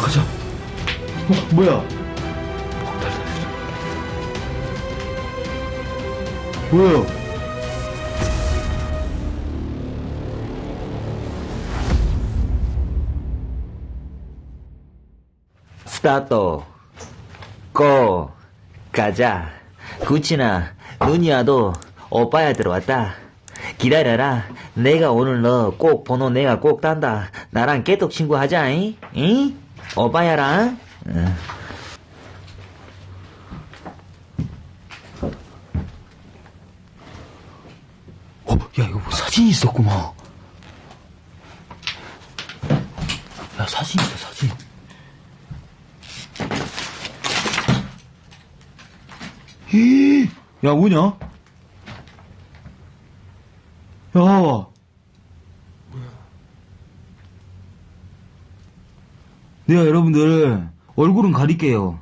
가자. 어, 뭐야? 뭐야? 스타트 고 가자 구치나 눈이 와도 오빠야 들어왔다 기다려라 내가 오늘 너 꼭 번호 내가 꼭 딴다 나랑 깨톡 친구 하자 잉? 잉? 오빠야랑 응. 어, 야, 이거 뭐 사진 있었구만. 야, 사진 있어, 사진. 히, 야, 뭐냐? 야. 내가 여러분들 얼굴은 가릴게요.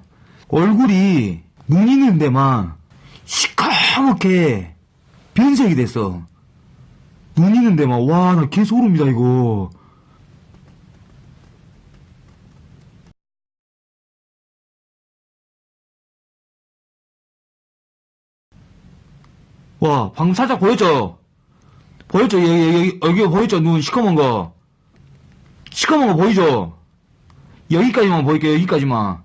얼굴이 눈 있는 데만 시커멓게 변색이 됐어. 눈 있는 데만 와 나 개소름이다 이거. 와 방금 살짝 보였죠? 보였죠? 여기 여기 여기 보였죠? 눈 시커먼 거. 시커먼 거 보이죠? 여기까지만 보일게요 여기까지만.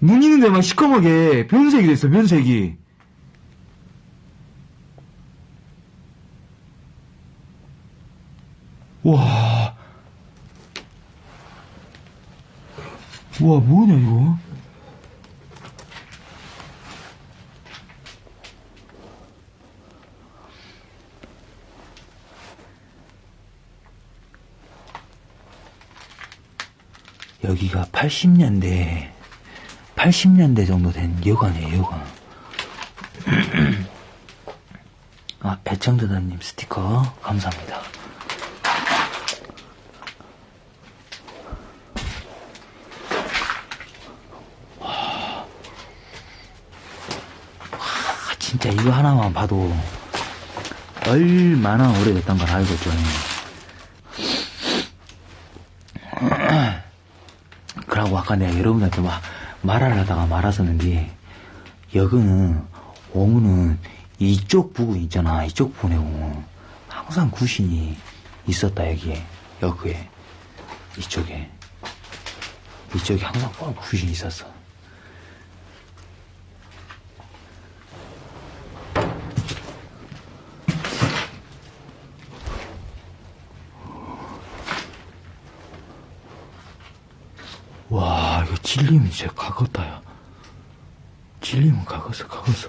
눈 있는 데만 시커멓게 변색이 됐어, 변색이. 와. 와, 뭐냐, 이거? 여기가 80년대 80년대 정도 된 여관이에요, 여관. 아, 배청자다님 스티커, 감사합니다. 와, 진짜 이거 하나만 봐도 얼마나 오래됐던 걸 알겠죠. 그러고 아까 내가 여러분한테 막 말을 하다가 말았었는데 여기는 옹은 이쪽 부분 있잖아. 이쪽 부분에 옹은 항상 구신이 있었다 여기에. 여기에. 이쪽에. 이쪽에 항상 꼭 구신이 있었어 와, 이거 찔리면 진짜 가겠다, 야. 찔리면 가겠어, 가겠어.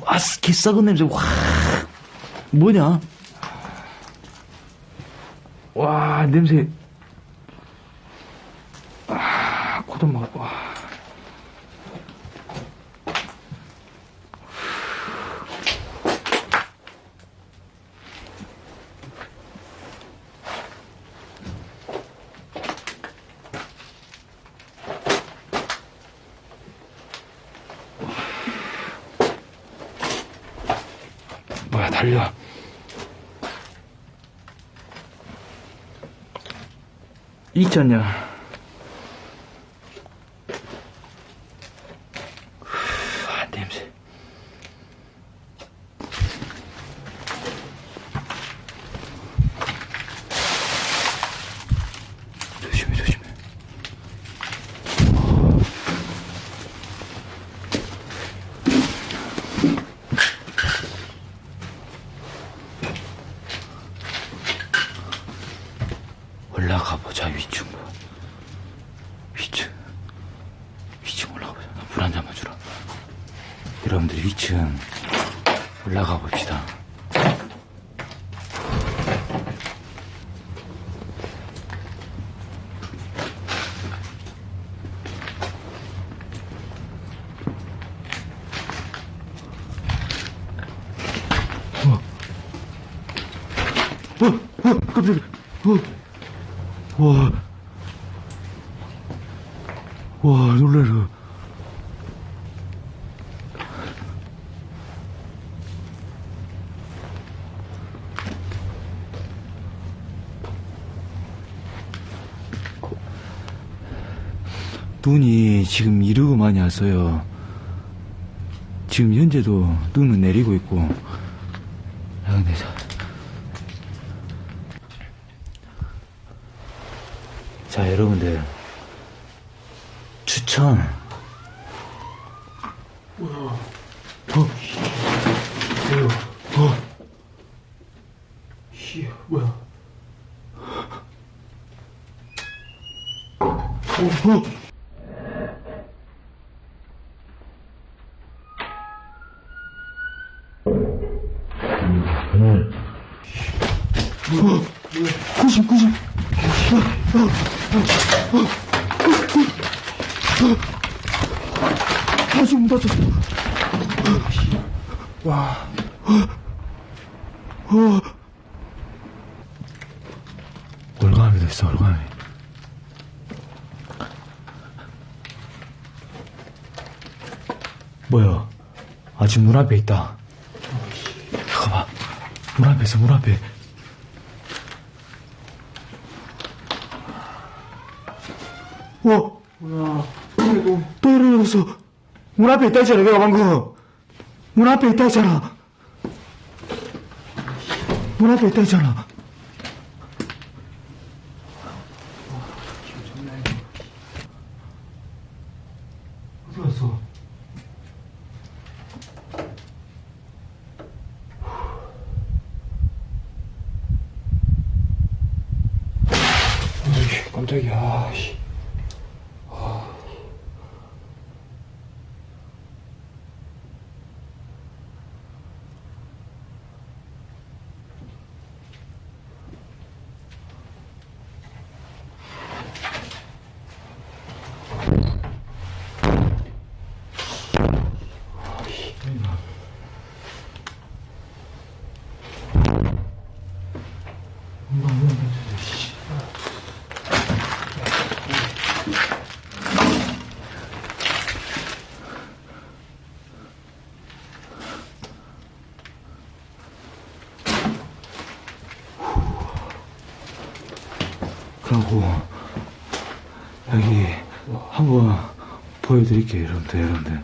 와, 개 썩은 냄새, 와. 뭐냐? 와, 냄새. 아, 고돈 먹어, 와. 뭐야, 달려. 이천년. 아, 냄새. 조심해, 조심해. 올라가 보자 위층 위층. 위층 올라가 보자. 물 한 잔만 주라. 여러분들 위층 올라가 봅시다 어, 어, 깜짝이야. 어, 와. 와, 놀래라. 눈이 지금 이르고 많이 왔어요. 지금 현재도 눈은 내리고 있고. 아, 근데 자. 자, 여러분들. 추천. 어, 뭐야, 어. 씨, 뭐야. 어, 어. 구십, 구십. 다시 문 닫혔어. 와. 올가미도 있어, 올가미. 뭐야? 아직 문 앞에 있다. 잠깐만. 문 앞에 있어, 문 앞에. 와! 뭐야. 또 일어났어. 문 앞에 있다 했잖아, 내가 방금. 문 앞에 있다 했잖아. 문 앞에 있다 했잖아. 어디 갔어? 어이, 깜짝이야. 아, 씨. 그러고 여기 한번 보여드릴게요 여러분들 여러분들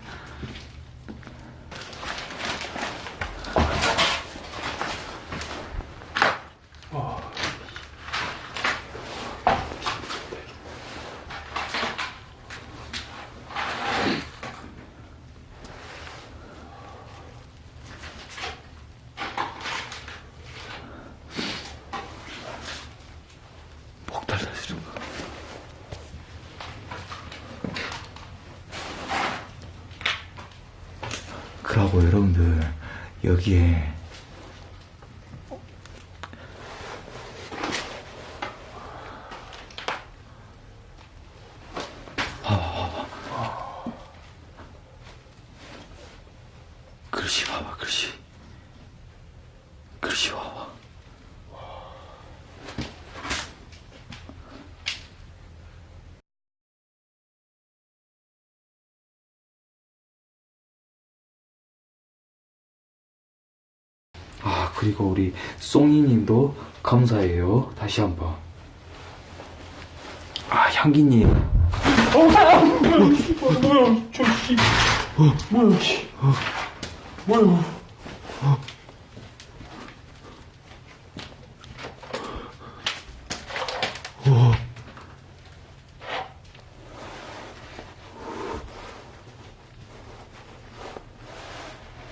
목 달라지는 거 그러고 여러분들 여기에 봐봐 봐봐 글씨 봐봐 글씨 글씨 봐봐 아 그리고 우리 송이님도 감사해요 다시 한번 아 향기님 뭐야, 저 씨. 뭐야, 씨. 뭐야.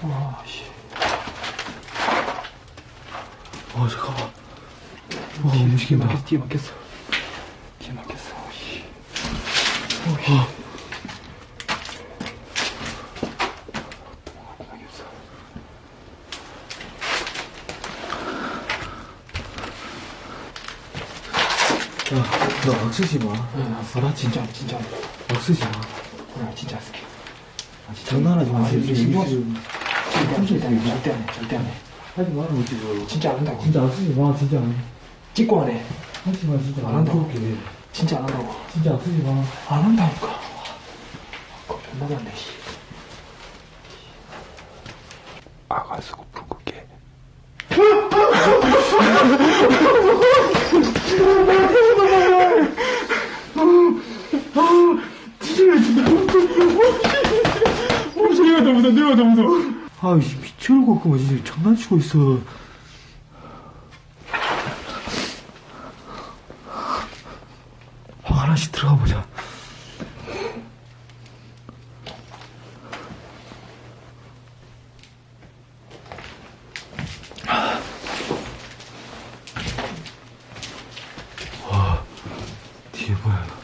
와, 씨. 어 잠깐만 와 움직인다 막혔어, 뒤에 막혔어. 뒤에 막혔어, 씨. 막혔어. 야너 막 쓰지 마나 진짜, 진짜. 막 쓰지 마나 진짜 쓸게. 장난하지 마 이게 신경 쓰- 절대 안 해, 절대 안 해, 절대 안 해. 하지 마라 어찌 저 진짜 안 한다고. 진짜 안 쓰지 마 진짜 찍고 안 해. 하지 마 진짜 안 한다고. 그렇게 진짜 안 한다고. 진짜 안 쓰지 마 안 한다니까. 존나 많네, 씨. 아가수고 불국게. 내가 더 무서워, 내가 더 무서워. 아, 미쳐올 것 같고, 진짜 장난치고 있어. 방 하나씩 들어가 보자. 와, 뒤에 뭐야, 이거.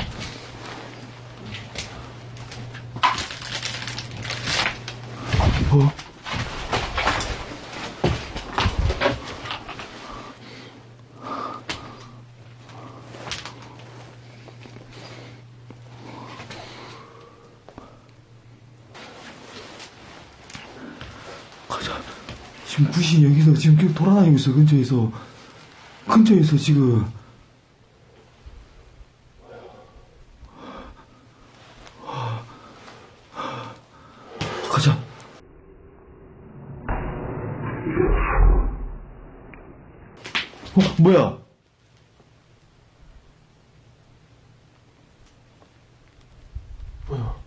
뭐? 가자. 지금 구신 여기서 지금 계속 돌아다니고 있어, 근처에서. 근처에서 지금. 가자. 어, 뭐야? 뭐야?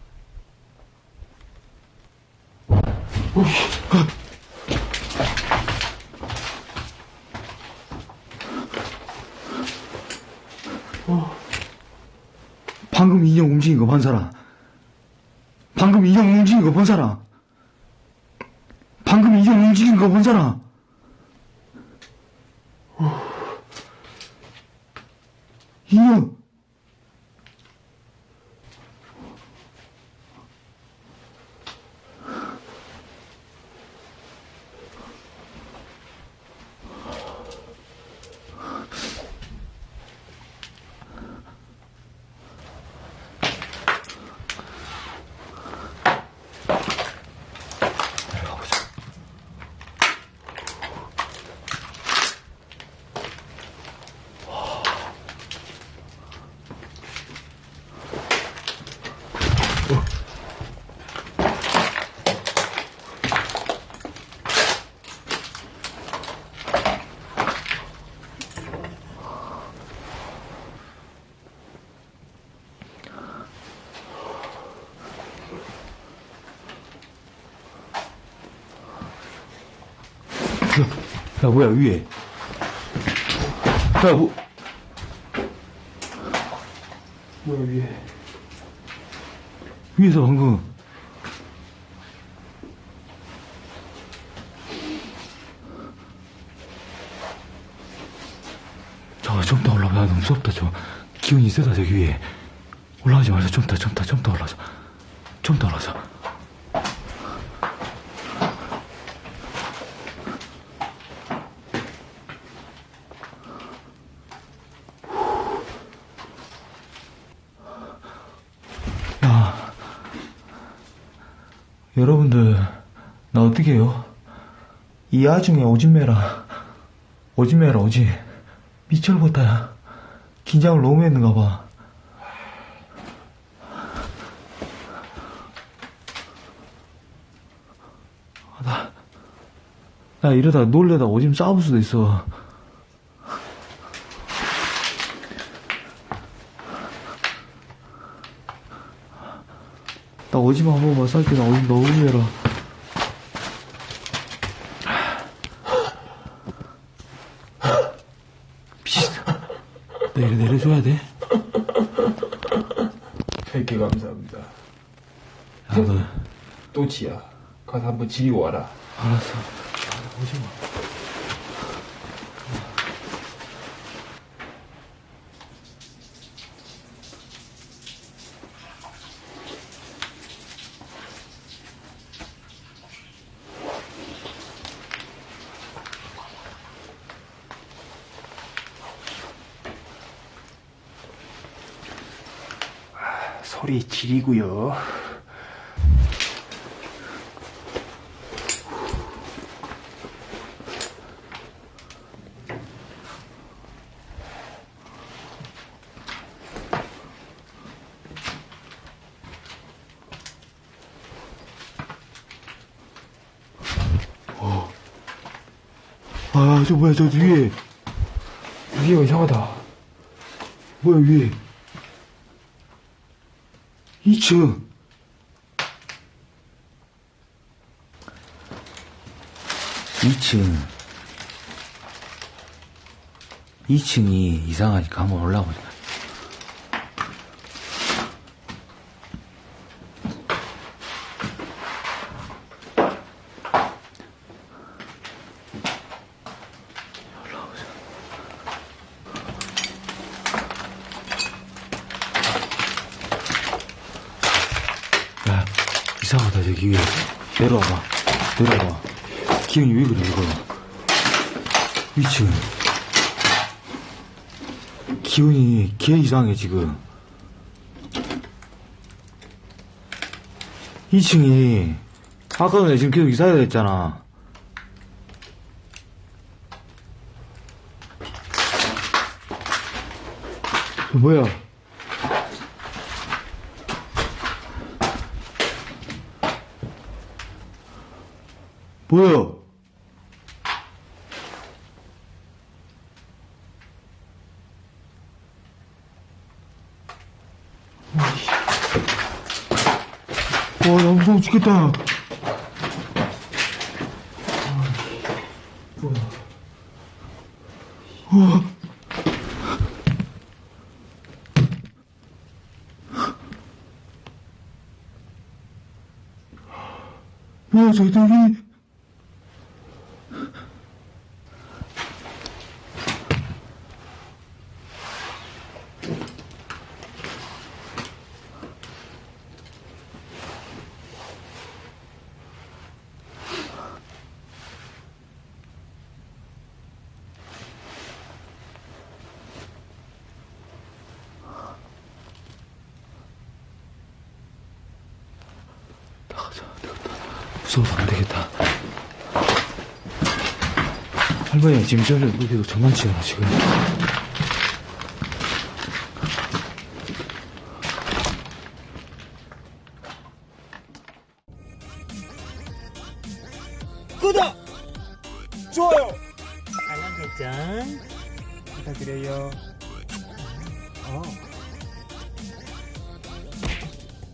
방금 인형 움직인 거 본 사람. 방금 인형 움직인 거 본 사람. 방금 인형 움직인 거 본 사람. 인형. 야, 뭐야, 위에. 야, 뭐. 뭐야, 위에. 위에서 방금. 저, 좀 더 올라가. 야, 너무 무섭다, 저. 기운이 세다, 저기 위에. 올라가지 말자. 좀 더, 좀 더, 좀 더 올라가자. 좀 더 올라가자. 야, 여러분들, 나 어떻게 해요? 이 와중에 오진매라, 오진매라, 오지. 미철보다야. 긴장을 너무 했는가 봐. 아, 나, 나 이러다 놀래다 오줌 싸울 수도 있어. 나 오지마 한 번 만 쌀게 나 오줌 너무 매라. 미친. 내려 내려줘야 돼. 100개 감사합니다. 야, 너 또지야. 가서 한번 지리고 와라. 알았어. 아, 오지마. 소리 지리고요. 아, 저 뭐야, 저 위에. 위에가 이상하다. 뭐야, 위에. 2층. 2층. 2층이 이상하니까 한번 올라보자. 야, 위에. 내려와봐. 내려와봐. 기운이 왜 그래, 이거. 2층. 기운이 개 이상해, 지금. 2층이, 아까 전에 지금 계속 이사해야 됐잖아. 저 뭐야? 뭐야? 와, 나 무서워 죽겠다. 뭐야, 저기, 저기. 무서워서 안 되겠다. 할머니, 지금 저를 무대로 장난치나, 지금.